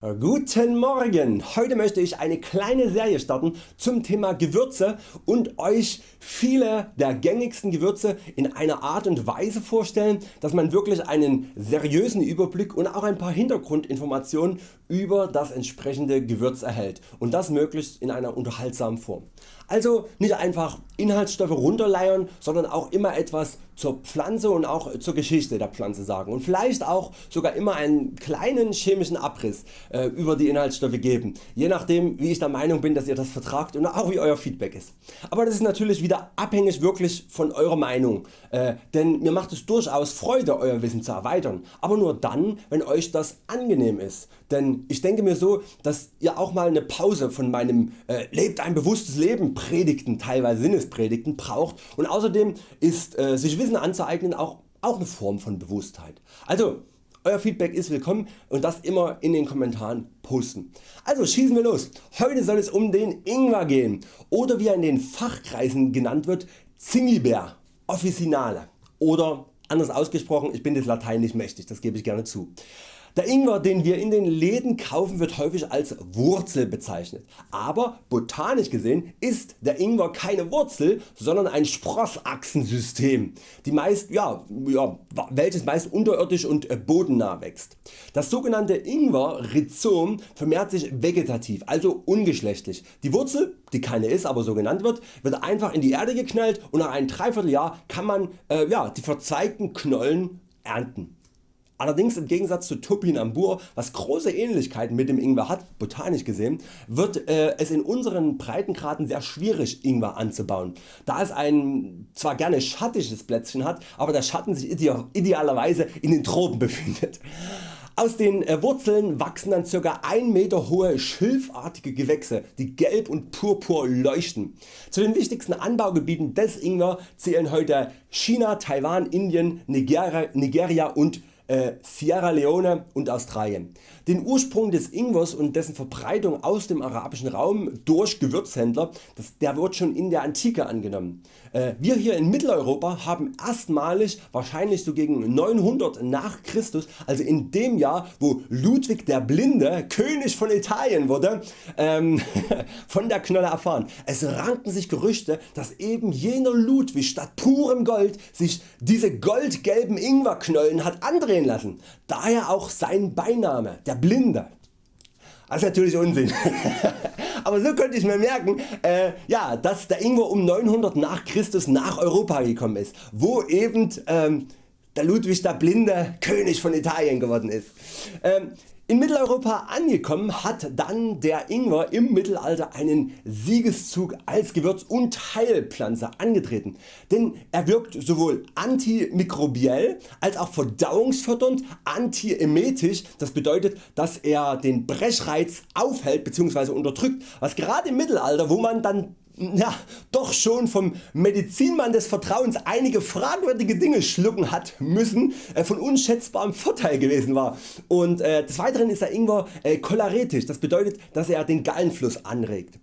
Guten Morgen! Heute möchte ich eine kleine Serie starten zum Thema Gewürze und Euch viele der gängigsten Gewürze in einer Art und Weise vorstellen, dass man wirklich einen seriösen Überblick und auch ein paar Hintergrundinformationen über das entsprechende Gewürz erhält. Und das möglichst in einer unterhaltsamen Form. Also nicht einfach Inhaltsstoffe runterleiern, sondern auch immer etwas zur Pflanze und auch zur Geschichte der Pflanze sagen. Und vielleicht auch sogar immer einen kleinen chemischen Abriss äh, über die Inhaltsstoffe geben, je nachdem wie ich der Meinung bin dass ihr das vertragt und auch wie Euer Feedback ist. Aber das ist natürlich wieder abhängig wirklich von Eurer Meinung, äh, denn mir macht es durchaus Freude Euer Wissen zu erweitern, aber nur dann wenn Euch das angenehm ist, denn ich denke mir so dass ihr auch mal eine Pause von meinem äh, Lebt ein bewusstes Leben Predigten, teilweise Sinnespredigten braucht und außerdem ist äh, sich Wissen anzueignen auch, auch eine Form von Bewusstheit. Also euer Feedback ist willkommen und das immer in den Kommentaren posten. Also schießen wir los. Heute soll es um den Ingwer gehen oder wie er in den Fachkreisen genannt wird Zingiber officinale oder anders ausgesprochen, ich bin des Latein nicht mächtig, das gebe ich gerne zu. Der Ingwer den wir in den Läden kaufen wird häufig als Wurzel bezeichnet, aber botanisch gesehen ist der Ingwer keine Wurzel, sondern ein Sprossachsensystem, die meist, ja, ja, welches meist unterirdisch und äh, bodennah wächst. Das sogenannte Ingwer-Rhizom vermehrt sich vegetativ, also ungeschlechtlich. Die Wurzel, die keine ist, aber so genannt wird, wird einfach in die Erde geknallt und nach einem Dreivierteljahr kann man äh, ja, die verzeigten Knollen ernten. Allerdings im Gegensatz zu Topinambur, was große Ähnlichkeiten mit dem Ingwer hat, botanisch gesehen, wird äh, es in unseren Breitengraden sehr schwierig Ingwer anzubauen, da es ein zwar gerne schattiges Plätzchen hat, aber der Schatten sich idealerweise in den Tropen befindet. Aus den äh, Wurzeln wachsen dann ca. 1 Meter hohe schilfartige Gewächse die gelb und purpur leuchten. Zu den wichtigsten Anbaugebieten des Ingwer zählen heute China, Taiwan, Indien, Nigeria, Nigeria und äh, Sierra Leone und Australien. Den Ursprung des Ingwers und dessen Verbreitung aus dem arabischen Raum durch Gewürzhändler das, der wird schon in der Antike angenommen. Äh, wir hier in Mitteleuropa haben erstmalig wahrscheinlich so gegen 900 nach Christus, also in dem Jahr wo Ludwig der Blinde König von Italien wurde, ähm, von der Knolle erfahren. Es ranken sich Gerüchte dass eben jener Ludwig statt purem Gold sich diese goldgelben Ingwerknollen hat andrehen lassen, daher auch sein Beiname, der Blinde. Das ist natürlich Unsinn. Aber so könnte ich mir merken, äh, ja, dass der Ingwer um 900 nach Christus nach Europa gekommen ist, wo eben ähm, der Ludwig der Blinde König von Italien geworden ist. Ähm, in Mitteleuropa angekommen hat dann der Ingwer im Mittelalter einen Siegeszug als Gewürz und Heilpflanze angetreten, denn er wirkt sowohl antimikrobiell als auch verdauungsfördernd, antiemetisch, das bedeutet dass er den Brechreiz aufhält bzw. unterdrückt, was gerade im Mittelalter wo man dann ja, doch schon vom Medizinmann des Vertrauens einige fragwürdige Dinge schlucken hat müssen äh, von unschätzbarem Vorteil gewesen war. Und äh, des Weiteren ist der Ingwer äh, choleretisch, das bedeutet dass er den Gallenfluss anregt.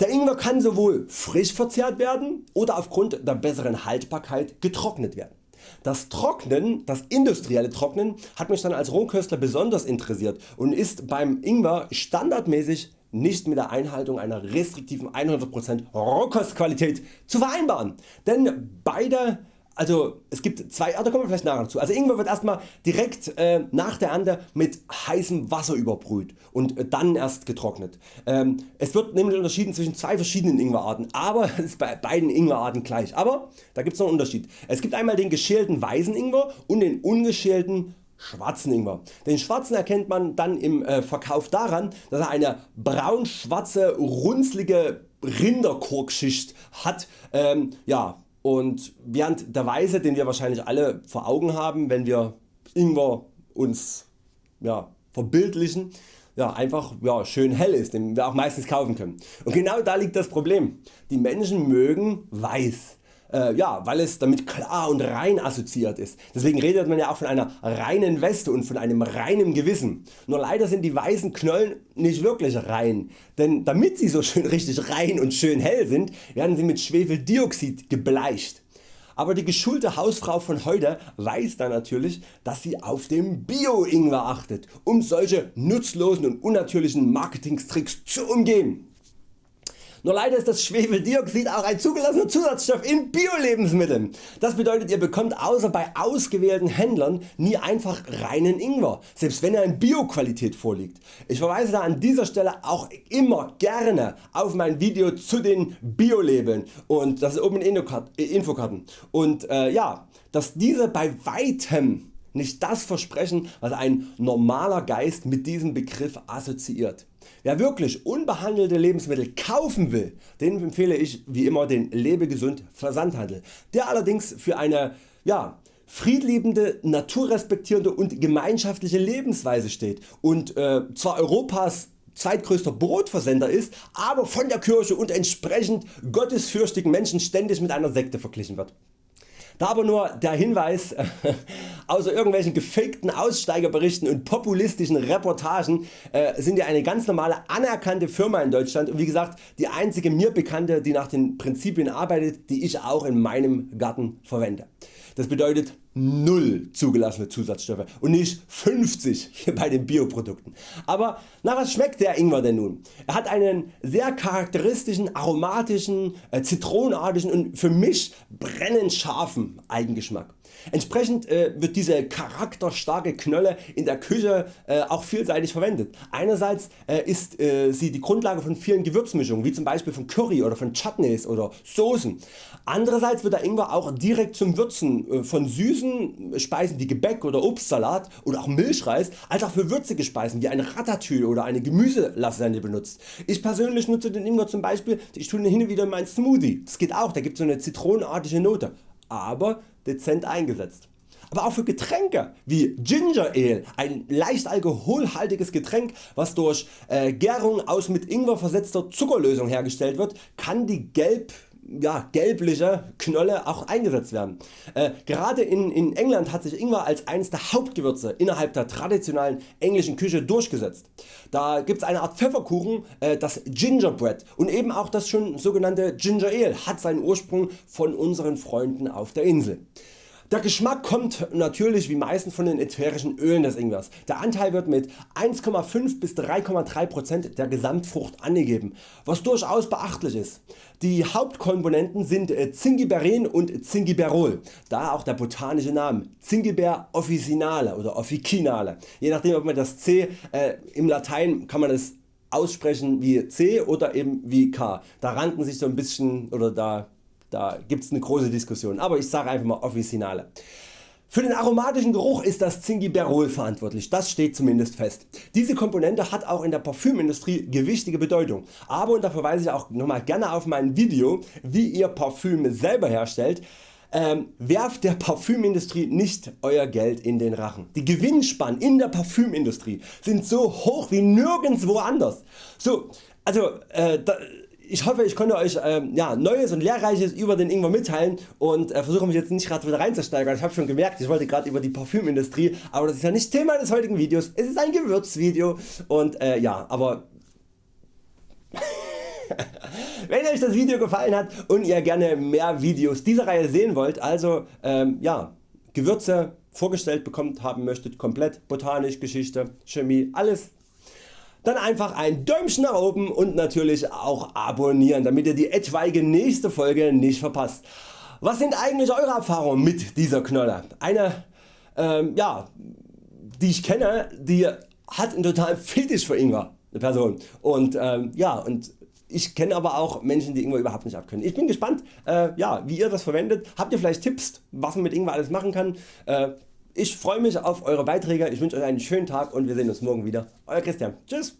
Der Ingwer kann sowohl frisch verzehrt werden oder aufgrund der besseren Haltbarkeit getrocknet werden. Das Trocknen, das industrielle Trocknen hat mich dann als Rohköstler besonders interessiert und ist beim Ingwer standardmäßig nicht mit der Einhaltung einer restriktiven 100% Rohkostqualität zu vereinbaren, denn beide also es gibt zwei, da kommen wir vielleicht nachher dazu. Also Ingwer wird erstmal direkt äh, nach der Ernte mit heißem Wasser überbrüht und äh, dann erst getrocknet. Ähm, es wird nämlich unterschieden zwischen zwei verschiedenen Ingwerarten, aber es ist bei beiden Ingwerarten gleich. Aber da gibt es noch einen Unterschied. Es gibt einmal den geschälten weißen Ingwer und den ungeschälten schwarzen Ingwer. Den schwarzen erkennt man dann im äh, Verkauf daran dass er eine braun-schwarze runzlige Rinderkorkschicht hat. Ähm, ja, und während der weiße den wir wahrscheinlich alle vor Augen haben wenn wir Ingwer uns ja, verbildlichen, ja, einfach ja, schön hell ist, den wir auch meistens kaufen können. Und genau da liegt das Problem. Die Menschen mögen weiß äh, ja, weil es damit klar und rein assoziiert ist. Deswegen redet man ja auch von einer reinen Weste und von einem reinen Gewissen. Nur leider sind die weißen Knollen nicht wirklich rein, denn damit sie so schön richtig rein und schön hell sind, werden sie mit Schwefeldioxid gebleicht. Aber die geschulte Hausfrau von heute weiß dann natürlich, dass sie auf den Bio-Ingwer achtet, um solche nutzlosen und unnatürlichen Marketingtricks zu umgehen. Nur leider ist das Schwefeldioxid auch ein zugelassener Zusatzstoff in Bio-Lebensmitteln. Das bedeutet ihr bekommt außer bei ausgewählten Händlern nie einfach reinen Ingwer, selbst wenn er in Bio-Qualität vorliegt. Ich verweise da an dieser Stelle auch immer gerne auf mein Video zu den Bio-Labeln und das ist oben in Infokarten. Und äh, ja, dass diese bei weitem nicht das versprechen was ein normaler Geist mit diesem Begriff assoziiert. Wer wirklich unbehandelte Lebensmittel kaufen will, den empfehle ich wie immer den Lebegesund Versandhandel, der allerdings für eine ja, friedliebende, naturrespektierende und gemeinschaftliche Lebensweise steht und äh, zwar Europas zweitgrößter Brotversender ist, aber von der Kirche und entsprechend gottesfürchtigen Menschen ständig mit einer Sekte verglichen wird. Da aber nur der Hinweis, außer irgendwelchen gefakten Aussteigerberichten und populistischen Reportagen äh, sind wir eine ganz normale anerkannte Firma in Deutschland und wie gesagt die einzige mir bekannte die nach den Prinzipien arbeitet die ich auch in meinem Garten verwende. Das bedeutet 0 zugelassene Zusatzstoffe und nicht 50 hier bei den Bioprodukten. Aber na was schmeckt der Ingwer denn nun? Er hat einen sehr charakteristischen, aromatischen, äh, zitronenartigen und für mich brennend scharfen Eigengeschmack. Entsprechend äh, wird diese charakterstarke Knolle in der Küche äh, auch vielseitig verwendet. Einerseits äh, ist äh, sie die Grundlage von vielen Gewürzmischungen wie zum Beispiel von Curry oder von Chutneys oder Soßen. Andererseits wird der Ingwer auch direkt zum Würzen äh, von süßen Speisen wie Gebäck oder Obstsalat oder auch Milchreis als auch für würzige Speisen wie eine Ratatouille oder eine Gemüselasagne benutzt. Ich persönlich nutze den Ingwer zum Beispiel, ich tue ihn hin und wieder in meinen Smoothie. Das geht auch, da gibt es so eine zitronenartige Note. Aber dezent eingesetzt. Aber auch für Getränke wie Ginger Ale, ein leicht alkoholhaltiges Getränk was durch äh, Gärung aus mit Ingwer versetzter Zuckerlösung hergestellt wird, kann die gelb ja, gelbliche Knolle auch eingesetzt werden. Äh, gerade in, in England hat sich Ingwer als eines der Hauptgewürze innerhalb der traditionellen englischen Küche durchgesetzt. Da gibt es eine Art Pfefferkuchen, äh, das Gingerbread und eben auch das schon sogenannte Ginger Ale hat seinen Ursprung von unseren Freunden auf der Insel. Der Geschmack kommt natürlich wie meistens von den ätherischen Ölen des Ingwers. Der Anteil wird mit 1,5 bis 3,3% der Gesamtfrucht angegeben, was durchaus beachtlich ist. Die Hauptkomponenten sind äh, Zingiberin und Zingiberol, daher auch der botanische Name Zingiber officinale oder officinale. Je nachdem ob man das C äh, im Latein kann man es aussprechen wie C oder eben wie K. Da ranken sich so ein bisschen oder da da gibt es eine große Diskussion, aber ich sage einfach mal Officinale. Für den aromatischen Geruch ist das Zingiberol verantwortlich, das steht zumindest fest. Diese Komponente hat auch in der Parfümindustrie gewichtige Bedeutung, aber und da verweise ich auch nochmal gerne auf mein Video wie ihr Parfüm selber herstellt, ähm, werft der Parfümindustrie nicht Euer Geld in den Rachen. Die Gewinnspannen in der Parfümindustrie sind so hoch wie nirgendwo anders. So, also, äh, da, ich hoffe ich konnte Euch ähm, ja, Neues und Lehrreiches über den Ingwer mitteilen und äh, versuche mich jetzt nicht gerade wieder reinzusteigern. Ich habe schon gemerkt ich wollte gerade über die Parfümindustrie, aber das ist ja nicht Thema des heutigen Videos. Es ist ein Gewürzvideo und äh, ja aber wenn Euch das Video gefallen hat und ihr gerne mehr Videos dieser Reihe sehen wollt, also ähm, ja, Gewürze vorgestellt bekommt haben möchtet, komplett botanisch, Geschichte, Chemie, alles dann einfach ein Däumchen nach oben und natürlich auch abonnieren, damit ihr die etwaige nächste Folge nicht verpasst. Was sind eigentlich Eure Erfahrungen mit dieser Knolle? Eine ähm, ja, die ich kenne, die hat einen totalen Fetisch für Ingwer, eine Person. Und ähm, ja, und ich kenne aber auch Menschen die Ingwer überhaupt nicht abkönnen. Ich bin gespannt äh, ja, wie ihr das verwendet. Habt ihr vielleicht Tipps was man mit Ingwer alles machen kann? Äh, ich freue mich auf Eure Beiträge, ich wünsche Euch einen schönen Tag und wir sehen uns morgen wieder. Euer Christian. Tschüss.